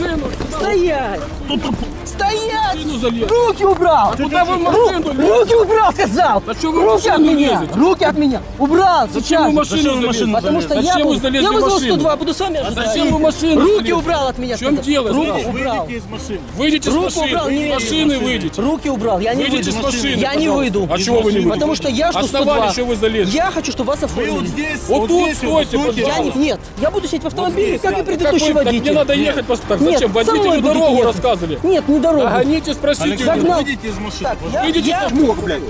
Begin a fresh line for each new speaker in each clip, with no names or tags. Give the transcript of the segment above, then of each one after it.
машину.
Стоять! Стоять!
машину залез.
Руки убрал!
Куда вы машину лезете?
Руки убрал, сказал!
А что вы в
Руки от
машину
меня!
лезете?
Руки от меня! Убрал!
Зачем
сейчас
вы
же.
машину
Зачем вы в
залезли?
машину
Потому что я,
Зачем вы
буду-
залезли
я
в
вызвал
машину?
102, буду с вами
А
ожидать.
зачем вы машину
Руки
залезли?
убрал от меня,
В чем
сказал.
дело,
Руки убрал.
Выйдите из машины.
Выйдите с
Руку
машины.
убрал, не
С машины выйдите.
Руки убрал, я не
Выйдите
выйду.
с машины.
Я не выйду.
А чего вы не выйдете?
Потому что я жду
Основание,
102.
что вы залезли.
Я хочу, чтобы вас
Вы вот
оформили.
здесь,
Вот тут
здесь,
стойте,
вот,
Я не,
пожалуйста.
нет, я буду сидеть в автомобиле, как и предыдущий
Какой- так
водитель.
мне надо ехать. пос- Так
Нет,
зачем? Водителю дорогу
ехать.
рассказывали.
Нет, не дорогу.
Гоните, спросите.
Александр,
Загнал.
выйдите из машины.
Так, я,
Выйдите
я,
с
Мог, блядь.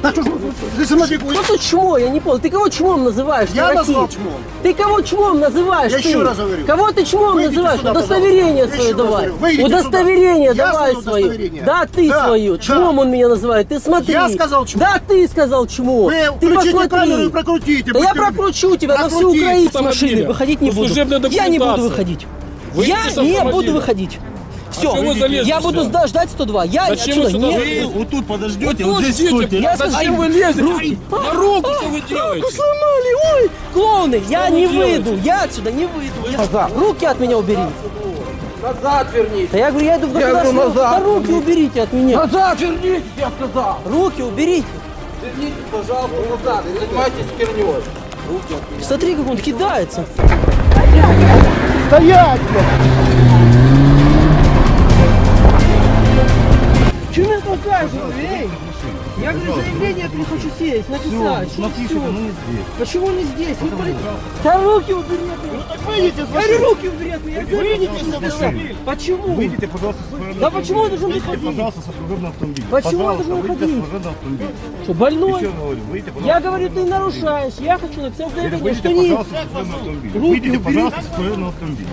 Да что
тут чмо, я не понял. Ты кого чмом называешь?
Я
дураки?
назвал чмом.
Ты кого чмом называешь?
Я
ты?
еще раз говорю.
Кого ты чмом
Выйдите
называешь?
сюда,
Удостоверение
пожалуйста.
Свое давай.
Выйдите
Удостоверение
сюда.
Давай
свое
свое. Да, ты
Да,
свою.
да.
Чмом он меня называет. Ты смотри.
Я сказал чмо.
Да, ты сказал чмо.
Вы
ты посмотри.
камеру и прокрутите.
Да я прокручу тебя на всю. Украину с машины. Выходить не буду. Я не буду выходить.
Выйдите
Я не буду выходить. Все,
залезли
я буду
сюда?
жда- ждать 102. Я
Зачем
отсюда
вы сюда
не...
Вы вот тут подождете,
Вот
вот здесь
ждите,
стойте.
Я
Зачем
скажу-
вы лезете?
Руки.
На руку что вы делаете?
Руку сломали, ой! Клоуны, я
вы
не
делаете?
выйду, я отсюда не выйду. Я- Руки от меня убери.
Назад верните.
Да я говорю, я иду в
Я говорю,
государственную...
назад
Да руки уберите от меня.
Назад верните, я сказал.
Руки уберите.
Верните, пожалуйста, назад. Не занимайтесь херней.
Смотри, как он кидается.
Стоять, блядь.
Сесть, написать. Что
Напишите,
всё?
ну не здесь.
Почему не здесь? Вы поли- Да руки убери от меня.
Выйдите с
Я говорю, руки убери от меня.
Выйдите с машины.
Почему?
Выйдите, пожалуйста, с служебного
Да почему я
автомобиля.
должен
Выйдите,
выходить?
пожалуйста, со служебного автомобиля.
Почему я должен
выйдите
выходить?
с служебного автомобиля.
Что, больной?
Еще говорю, выйдите, пожалуйста.
Я говорю, ты нарушаешь. Я хочу написать заявление,
Выйдите,
что не...
со автомобиля. Выйдите, пожалуйста, со служебного автомобиля.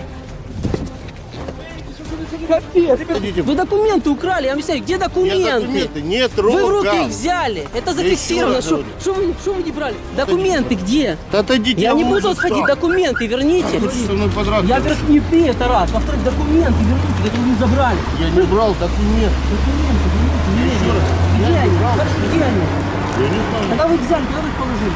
Капец. Вы документы украли, я объясняю, где документы?
документы, нет
Вы в руки
рук.
их взяли. Это зафиксировано. Что вы, что вы не брали? Документы где?
Да отойдите.
Я не буду отходить, документы верните. Я говорю, не ты, это раз. Во-вторых, документы верните, которые вы забрали.
Я не брал документ.
Документы верните, они? Где они? Хорошо, где они?
Я не знаю.
Когда вы их взяли, куда вы их положили?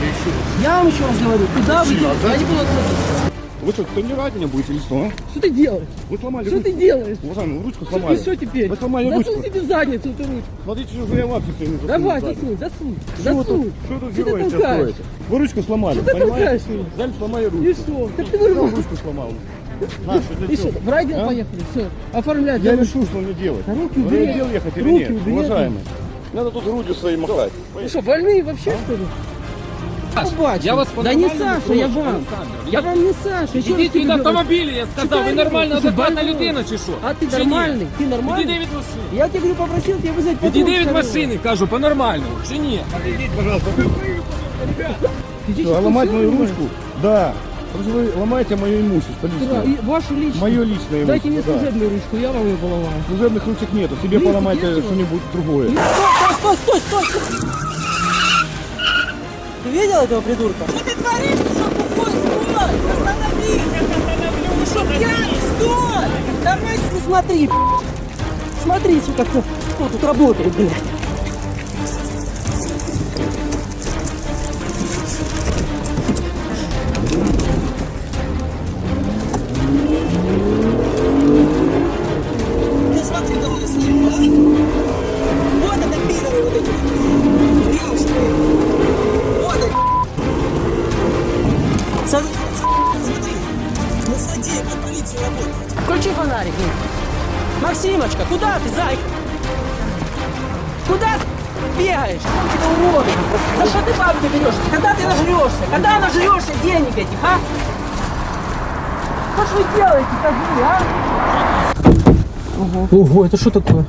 Я еще раз.
Я вам еще раз говорю, куда вы делаете? Я не буду отходить.
Вы что, тренировать меня будете или что? а?
Что ты делаешь?
Вы сломали
Что
ручку.
ты делаешь?
Уважаемый, вы ручку
И
сломали.
что теперь?
Вы сломали ручку.
Засунь себе в задницу эту ручку.
Смотрите, что я вообще своими
Давай,
засуну
засунь, засунь.
Что вы
Засунь.
тут, что тут
Что ты
герои сейчас строите? Вы ручку сломали,
Что ты
понимаете?
меня?
Взяли, сломали
И
ручку.
что? Так ты
Кто
говорю,
ручку сломал?
и что? В райдер
А?
поехали, все. Оформлять.
Я решу, что мне делать.
Да руки убери.
райотдел ехать или
Руки
нет,
убери.
уважаемый? Надо тут грудью своей махать.
Вы что, больные вообще, что ли? Побачу.
я вас
Да не
по-нормальному
Саша, я
прошу,
вам.
Александр.
Я вам не Саша. Еще раз
Ідіть
тебе
від
говорю.
автомобіля, я сказав. Ви
Чекай,
нормальна,
ти що,
адекватна
больной?
людина чи що?
А ты
Чи ні?
нормальный? Ты нормальный?
Відійди від машини.
Я тебе говорю, попросил тебя вызвать патруль.
Відійди від
скорее.
машини, кажу, по-нормальному. Чи ні?
Отойдите, пожалуйста.
Физическую
А ломать
силу
мою
можешь?
ручку? Да. Потому что вы ломаете мое имущество
Да,
личное.
и вашу личную.
Мое личное
Дайте мне
имущество, да.
служебную ручку, я вам ее поломаю.
Служебных ручек нету. Себе
Лист
поломайте
есть у вас?
что-нибудь другое.
Стой, стой, стой, стой! Ты видел этого придурка? Что ты творишь? Ты что, тупой? Стой! Остановись! Ты что, пьяный? Стой! Давай, не смотри! Смотри, сука, кто, кто тут работает, блядь. Ты смотри, кого я а? Вот это пидоры вот эти. Максимочка, куда ты, зайка? Куда ты бегаешь? Тебя уроды? За что ты бабки берешь? Когда ты нажрешься? Когда нажрешься денег этих, а? Что ж вы делаете, скажи, а? Ого, это что такое?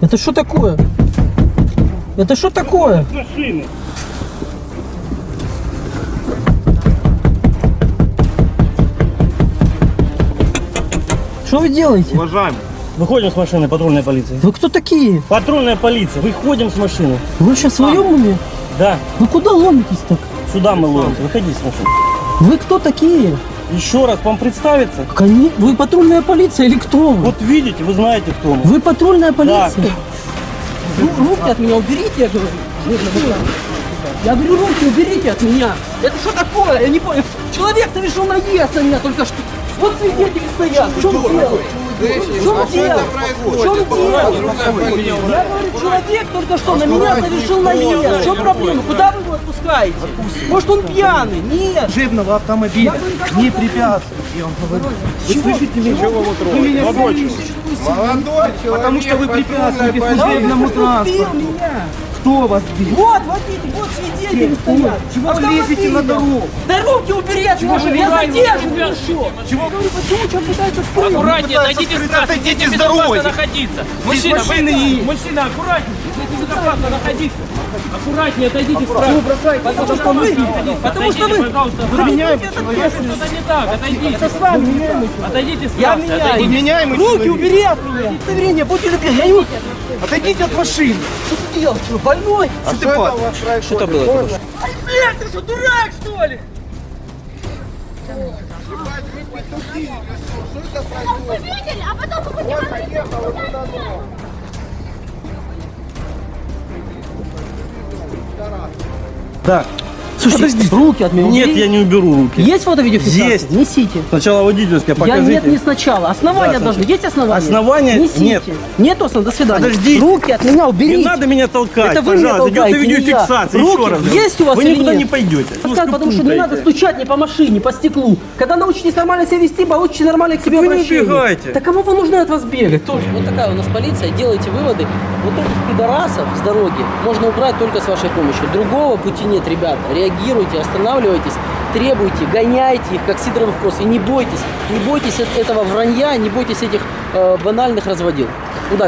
Это что такое? Это что такое?
Машины.
Что вы делаете?
Уважаемый.
Выходим с машины патрульной полиции.
Вы кто такие?
Патрульная полиция, выходим с машины.
Вы сейчас в своем уме?
Да,
Вы куда ломитесь так?
сюда мы ловимся, выходи с машины.
Вы кто такие?
Еще раз вам представиться.
Кони... Вы патрульная полиция или кто вы?
Вот видите, вы знаете, кто мы.
Вы патрульная полиция? Ру- руки от меня уберите, я говорю. Я говорю, руки уберите от меня. Это что такое? Я не понял. Человек совершил наезд на меня только что. Вот свидетели стоят. В чем дело? В чем дело? В чем дело? Я говорю, человек только что на меня совершил наезд. В чем проблема? Куда вы его отпускаете? Может он пьяный? Нет.
служебного автомобиля не препятствует, я вам говорю. Вы слышите меня? Вы меня слышите?
Молодой человек,
Потому что вы препятствуете служебному транспорту. Кто вас бил?
Вот, водитель, вот свидетели стоят.
Чего вы лезете на дорогу?
Да руки убери от машины, я задерживаю еще. Чего? Я говорю, почему человек пытается скрыть?
Аккуратнее, отойдите с трассы,
отойдите
где
с дороги.
находиться. Мужчина, вы- мужчина, аккуратнее, здесь безопасно находиться. Аккуратнее, отойдите с трассы.
Потому что вы, потому что вы,
пожалуйста,
вы меняете ответственность.
Что-то не так, отойдите.
Это с вами.
Отойдите с
Я
трассы,
меняю.
отойдите.
Меняемый
Руки убери от меня. Удостоверение, будьте любезны. Я ему...
Отойдите от машины.
Что ты делаешь? Что, больной?
Что ты?
Что было?
Ай, блядь, ты что, дурак, что ли?
Вы видели, а потом вы понимаете,
Так.
Слушайте, руки от меня
Нет,
убери.
я не уберу руки.
Есть фото видеофиксация?
Есть.
Несите.
Сначала водительское
Я
покажите.
нет, не сначала. Основания
Да,
должны. Есть основания?
Основания
Несите.
нет.
Нет основания. До свидания.
Подождите.
Руки от меня уберите.
Не надо меня толкать,
Это вы меня
пожалуйста. Идет
толкаете, я.
видеофиксация.
Руки
Еще раз.
есть у вас
Вы
или
никуда
нет?
не пойдете.
Сказать, потому что не надо стучать не по машине, по стеклу. Когда научитесь нормально себя вести, получите нормально к себе
вы не
обращение.
убегайте.
Да кому вы нужны от вас бегать? Тоже. Вот такая у нас полиция, делайте выводы. Вот этих пидорасов с дороги можно убрать только с вашей помощью. Другого пути нет, ребята. Реагируйте, останавливайтесь, требуйте, гоняйте их, как Сидоров кросс. И не бойтесь, не бойтесь этого вранья, не бойтесь этих э, банальных разводил. Удачи!